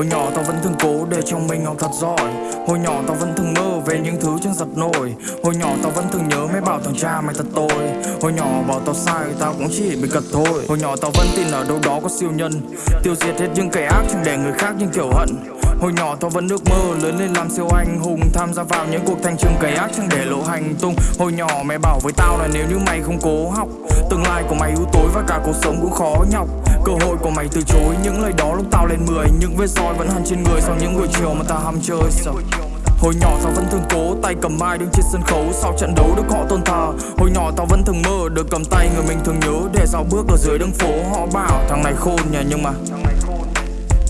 Hồi nhỏ tao vẫn thường cố để trong mình học thật giỏi. Hồi nhỏ tao vẫn thường mơ về những thứ chẳng giật nổi. Hồi nhỏ tao vẫn thường nhớ mấy bảo thằng cha mày thật tồi Hồi nhỏ bảo tao sai, tao cũng chỉ bị cật thôi. Hồi nhỏ tao vẫn tin ở đâu đó có siêu nhân. Tiêu diệt hết những kẻ ác chẳng để người khác những kiểu hận. Hồi nhỏ tao vẫn ước mơ lớn lên làm siêu anh hùng, Tham gia vào những cuộc thanh trường cày ác chẳng để lộ hành tung. Hồi nhỏ mẹ bảo với tao là nếu như mày không cố học, Tương lai của mày u tối và cả cuộc sống cũng khó nhọc. Cơ hội của mày từ chối những lời đó lúc tao lên 10 Những vết roi vẫn hằn trên người sau những buổi chiều mà ta ham chơi. Sợ. Hồi nhỏ tao vẫn thường cố tay cầm mai đứng trên sân khấu Sau trận đấu được họ tôn thờ. Hồi nhỏ tao vẫn thường mơ được cầm tay người mình thường nhớ Để dạo bước ở dưới đường phố họ bảo thằng này khôn nhỉ nhưng mà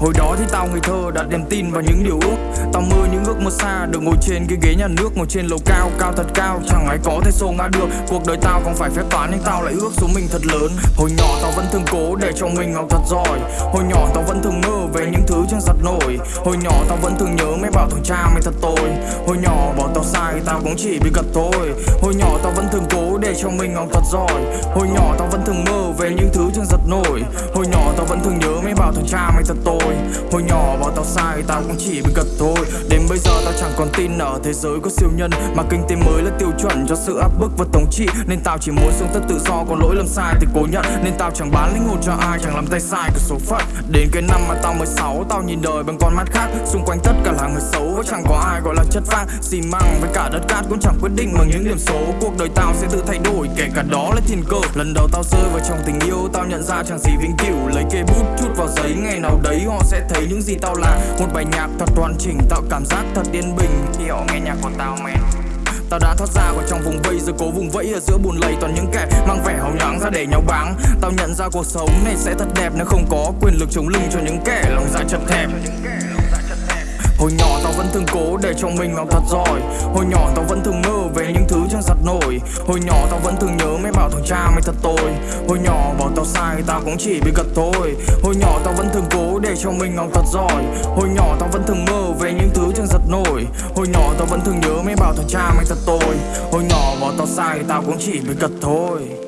Hồi đó thì tao ngây thơ đặt niềm tin vào những điều ước. Tao mơ những ước mơ xa được ngồi trên cái ghế nhà nước Ngồi trên lầu cao, cao thật cao. Chẳng ai có thể xô ngã được Cuộc đời tao không phải phép toán nhưng tao lại ước số mình thật lớn. Hồi nhỏ tao vẫn thường cố để cho mình học thật giỏi. Hồi nhỏ tao vẫn thường mơ về những thứ chẳng giặt nổi. Hồi nhỏ tao vẫn thường nhớ mấy bảo thằng cha mày thật tồi Hồi nhỏ bỏ tao sai tao cũng chỉ bị gật thôi. Hồi nhỏ tao vẫn thường cố để cho mình học thật giỏi. Hồi nhỏ tao vẫn thường mơ về những thứ chẳng giật nổi. Hồi nhỏ tao vẫn thường nhớ mấy bảo thằng cha mày thật tồi Hồi nhỏ bảo tao sai, tao cũng chỉ bị gật thôi. Đến bây giờ tao chẳng còn tin ở thế giới có siêu nhân, Mà kinh tế mới là tiêu chuẩn cho sự áp bức và thống trị. Nên tao chỉ muốn sống thật tự do, còn lỗi lầm sai thì cố nhận. Nên tao chẳng bán linh hồn cho ai, chẳng làm tay sai của số phận. Đến cái năm mà tao 16 tao nhìn đời bằng con mắt khác. Xung quanh tất cả là người xấu và chẳng có ai gọi là chất vang Xì măng với cả đất cát cũng chẳng quyết định bằng những điểm số. Cuộc đời tao sẽ tự thay đổi, kể cả đó là thiên cơ. Lần đầu tao rơi vào trong tình yêu, tao nhận ra chẳng gì vĩnh cửu. Lấy kê bút vào giấy, ngày nào đấy họ sẽ thấy những gì tao là. Một bài nhạc thật hoàn chỉnh, tạo cảm giác thật yên bình. Khi họ nghe nhạc của tao men Tao đã thoát ra khỏi trong vùng vây rồi cố vùng vẫy ở giữa buồn lầy, toàn những kẻ mang vẻ hào nhoáng ra để nhau báng. Tao nhận ra cuộc sống này sẽ thật đẹp nếu không có quyền lực chống lưng cho những kẻ lòng dạ chật hẹp. Hồi nhỏ tao vẫn thường cố cho mình học thật giỏi. Hồi nhỏ tao vẫn thường mơ về những thứ chẳng giặt nổi. Hồi nhỏ tao vẫn thường nhớ mấy bảo thằng cha mày thật tồi Hồi nhỏ bảo tao sai tao cũng chỉ bị gật thôi. Hồi nhỏ tao vẫn thường cố để cho mình học thật giỏi. Hồi nhỏ tao vẫn thường mơ về những thứ chẳng giật nổi. Hồi nhỏ tao vẫn thường nhớ mấy bảo thằng cha mày thật tồi Hồi nhỏ bảo tao sai tao cũng chỉ bị gật thôi.